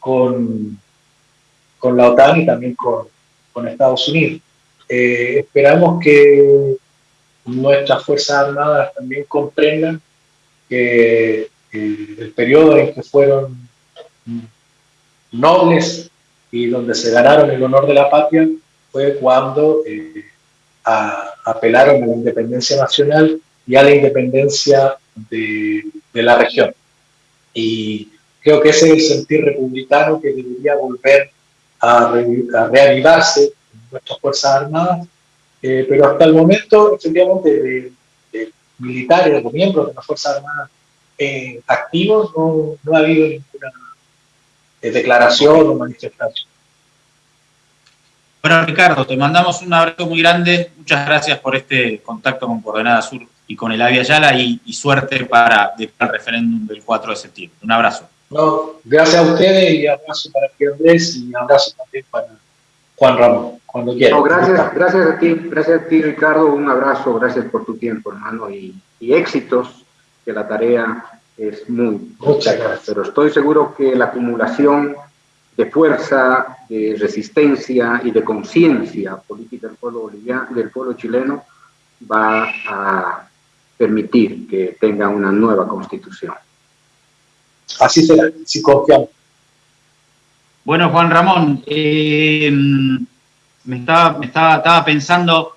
con, con la OTAN y también con, con Estados Unidos. Eh, esperamos que nuestras Fuerzas Armadas también comprendan que el periodo en que fueron nobles y donde se ganaron el honor de la patria fue cuando eh, apelaron a la independencia nacional y a la independencia de, de la región. Y creo que ese es el sentir republicano que debería volver a, reavivarse en nuestras Fuerzas Armadas, eh, pero hasta el momento, efectivamente, de, militares, de miembros de las Fuerzas Armadas eh, activos, no, no, ha habido ninguna eh, declaración o manifestación. Bueno, Ricardo, te mandamos un abrazo muy grande. Muchas gracias por este contacto con Coordenada Sur y con el Avia Yala y, suerte para el referéndum del 4 de septiembre. Un abrazo. No, gracias a ustedes y abrazo para Andrés y abrazo también para Juan Ramón, cuando quieran. gracias, gracias a ti, gracias a ti Ricardo, un abrazo, gracias por tu tiempo hermano y, éxitos, que la tarea es muy Muchas gracias. Pero estoy seguro que la acumulación de fuerza, de resistencia y de conciencia política del pueblo, boliviano, del pueblo chileno va a permitir que tenga una nueva constitución. Así será, si confiamos. Bueno, Juan Ramón, eh, me, estaba, me estaba, estaba pensando,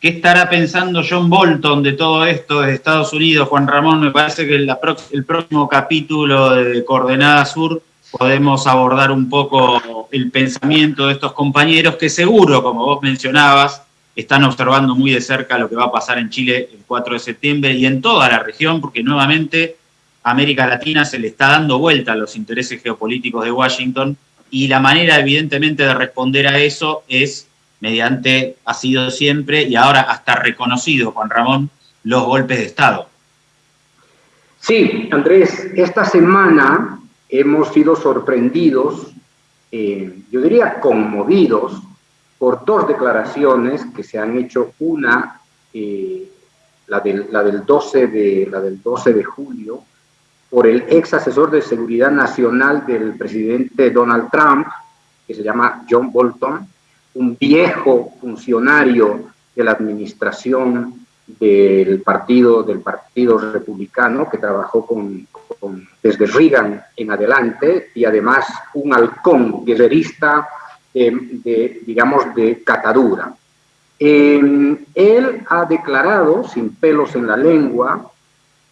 ¿qué estará pensando John Bolton de todo esto de Estados Unidos? Juan Ramón, me parece que el próximo capítulo de Coordenada Sur podemos abordar un poco el pensamiento de estos compañeros que seguro, como vos mencionabas, están observando muy de cerca lo que va a pasar en Chile el 4 de septiembre y en toda la región, porque nuevamente América Latina se le está dando vuelta a los intereses geopolíticos de Washington y la manera evidentemente de responder a eso es mediante, ha sido siempre y ahora hasta reconocido, Juan Ramón, los golpes de Estado. Sí, Andrés, esta semana hemos sido sorprendidos, eh, yo diría conmovidos, por dos declaraciones que se han hecho, una, eh, la, del, la, del 12 de, la del 12 de julio, por el ex asesor de seguridad nacional del presidente Donald Trump, que se llama John Bolton, un viejo funcionario de la administración del partido, del partido republicano que trabajó con, desde Reagan en adelante y además un halcón guerrerista de, digamos, de catadura. él ha declarado, sin pelos en la lengua,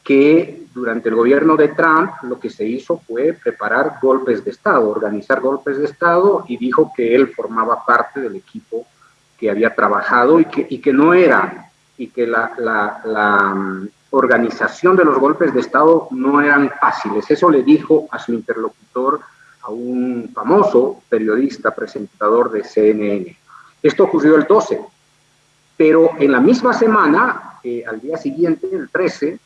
que durante el gobierno de Trump lo que se hizo fue preparar golpes de Estado, organizar golpes de Estado y dijo que él formaba parte del equipo que había trabajado y que, y que no era, y que la, la, mm, organización de los golpes de Estado no eran fáciles. Eso le dijo a su interlocutor, a un famoso periodista presentador de CNN. Esto ocurrió el 12, pero en la misma semana, eh, al día siguiente, el 13,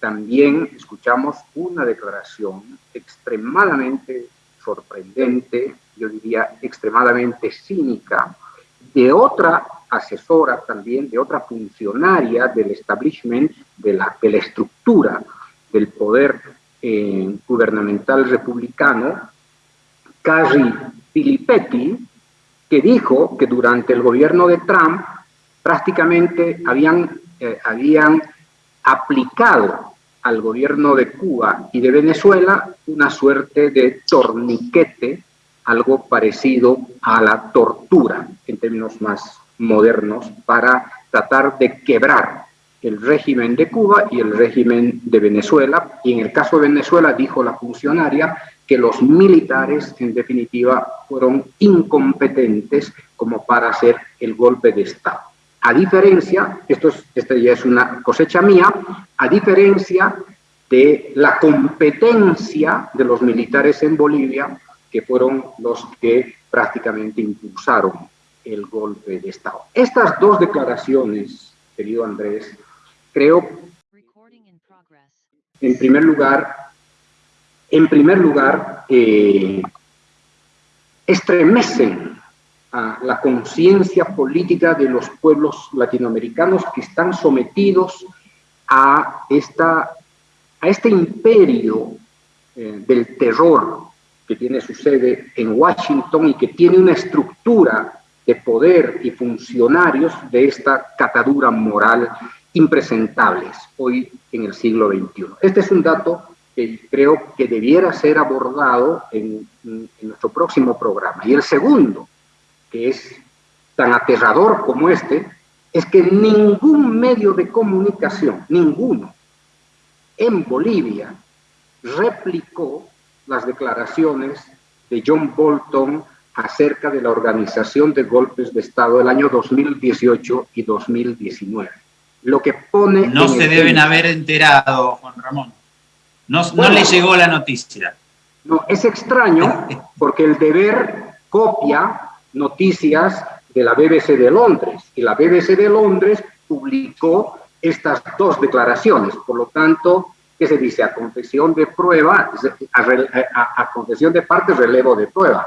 también escuchamos una declaración extremadamente sorprendente, yo diría extremadamente cínica, de otra asesora también, de otra funcionaria del establishment, de la, de la estructura del poder eh, gubernamental republicano, Carrie Filippetti, que dijo que durante el gobierno de Trump prácticamente habían, eh, habían aplicado al gobierno de Cuba y de Venezuela una suerte de torniquete, algo parecido a la tortura en términos más modernos, para tratar de quebrar el régimen de Cuba y el régimen de Venezuela. Y en el caso de Venezuela, dijo la funcionaria, que los militares, en definitiva, fueron incompetentes como para hacer el golpe de Estado. A diferencia, esto es, esta ya es una cosecha mía, a diferencia de la competencia de los militares en Bolivia, que fueron los que prácticamente impulsaron el golpe de Estado. Estas dos declaraciones, querido Andrés, creo, en primer lugar, en primer lugar, eh, estremecen a la conciencia política de los pueblos latinoamericanos que están sometidos a, esta, a este imperio eh, del terror que tiene su sede en Washington y que tiene una estructura de poder y funcionarios de esta catadura moral impresentables hoy en el siglo XXI. Este es un dato que creo que debiera ser abordado en, en nuestro próximo programa. Y el segundo, que es tan aterrador como este, es que ningún medio de comunicación, ninguno, en Bolivia replicó las declaraciones de John Bolton acerca de la organización de golpes de Estado del año 2018 y 2019. Lo que pone... No se deben haber enterado, Juan Ramón. No, no le llegó la noticia. No, es extraño porque el deber copia noticias de la BBC de Londres y la BBC de Londres publicó estas dos declaraciones. Por lo tanto, que se dice a confesión de prueba, a, confesión de parte, relevo de prueba.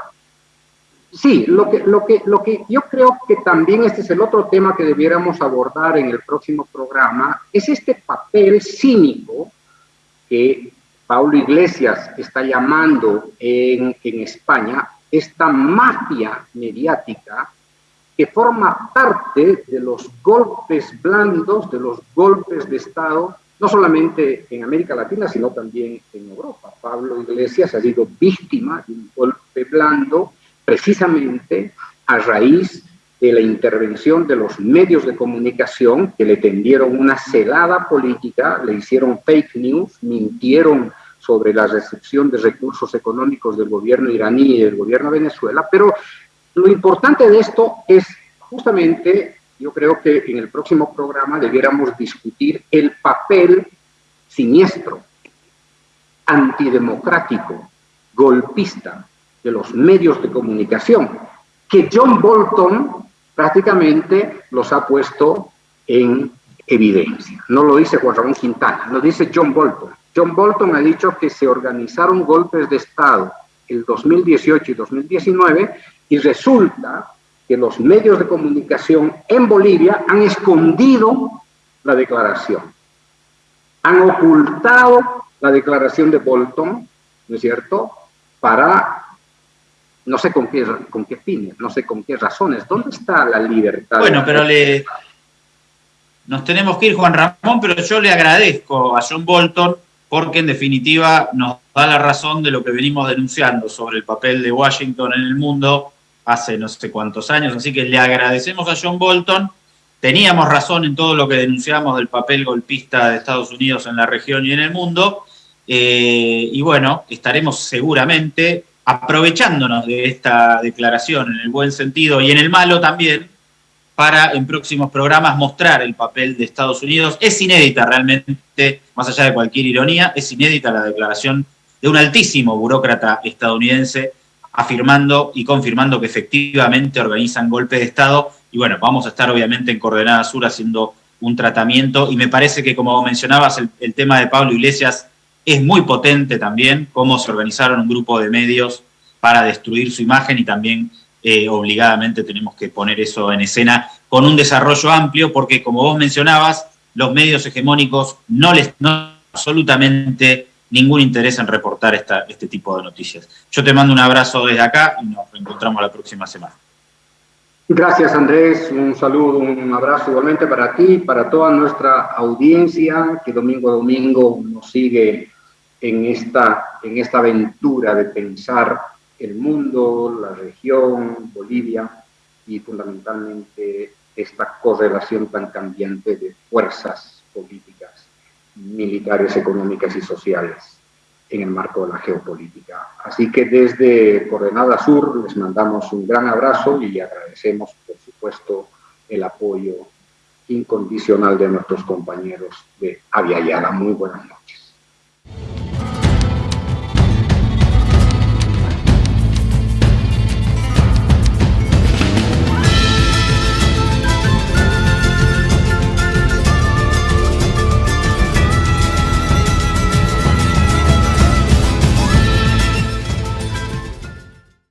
Sí, lo que, lo, que, lo que yo creo que también este es el otro tema que debiéramos abordar en el próximo programa, es este papel cínico que Paulo Iglesias está llamando en, en España, esta mafia mediática que forma parte de los golpes blandos, de los golpes de Estado no solamente en América Latina, sino también en Europa. Pablo Iglesias ha sido víctima de un golpe blando precisamente a raíz de la intervención de los medios de comunicación que le tendieron una celada política, le hicieron fake news, mintieron sobre la recepción de recursos económicos del gobierno iraní y del gobierno de Venezuela, pero lo importante de esto es justamente yo creo que en el próximo programa debiéramos discutir el papel siniestro, antidemocrático, golpista de los medios de comunicación, que John Bolton prácticamente los ha puesto en evidencia. No lo dice Juan Ramón Quintana, lo dice John Bolton. John Bolton ha dicho que se organizaron golpes de Estado el 2018 y 2019 y resulta que los medios de comunicación en Bolivia han escondido la declaración, han ocultado la declaración de Bolton, ¿no es cierto?, para no sé con qué, con qué fines, no sé con qué razones. ¿Dónde está la libertad? Bueno, pero le... Nos tenemos que ir, Juan Ramón, pero yo le agradezco a John Bolton porque en definitiva nos da la razón de lo que venimos denunciando sobre el papel de Washington en el mundo hace no sé cuántos años, así que le agradecemos a John Bolton. Teníamos razón en todo lo que denunciamos del papel golpista de Estados Unidos en la región y en el mundo. Eh, y bueno, estaremos seguramente aprovechándonos de esta declaración en el buen sentido y en el malo también, para en próximos programas mostrar el papel de Estados Unidos. Es inédita realmente, más allá de cualquier ironía, es inédita la declaración de un altísimo burócrata estadounidense afirmando y confirmando que efectivamente organizan golpes de Estado. Y bueno, vamos a estar obviamente en Coordenada Sur haciendo un tratamiento. Y me parece que, como mencionabas, el, tema de Pablo Iglesias es muy potente también, cómo se organizaron un grupo de medios para destruir su imagen y también eh, obligadamente tenemos que poner eso en escena con un desarrollo amplio, porque como vos mencionabas, los medios hegemónicos no les no absolutamente ningún interés en reportar esta, este tipo de noticias. Yo te mando un abrazo desde acá y nos reencontramos la próxima semana. Gracias Andrés, un saludo, un abrazo igualmente para ti, para toda nuestra audiencia que domingo a domingo nos sigue en esta, en esta aventura de pensar el mundo, la región, Bolivia y fundamentalmente esta correlación tan cambiante de fuerzas políticas militares, económicas y sociales en el marco de la geopolítica. Así que desde Coordenada Sur les mandamos un gran abrazo y agradecemos, por supuesto, el apoyo incondicional de nuestros compañeros de Avia Yala. Muy buenas noches.